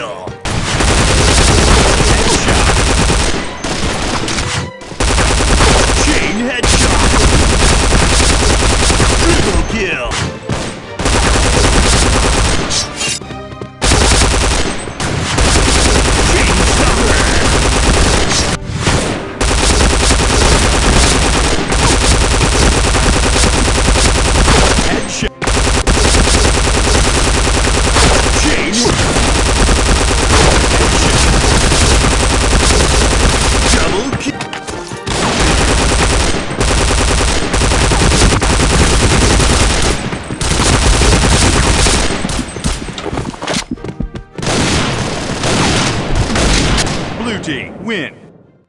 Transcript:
kill. Blue Team win.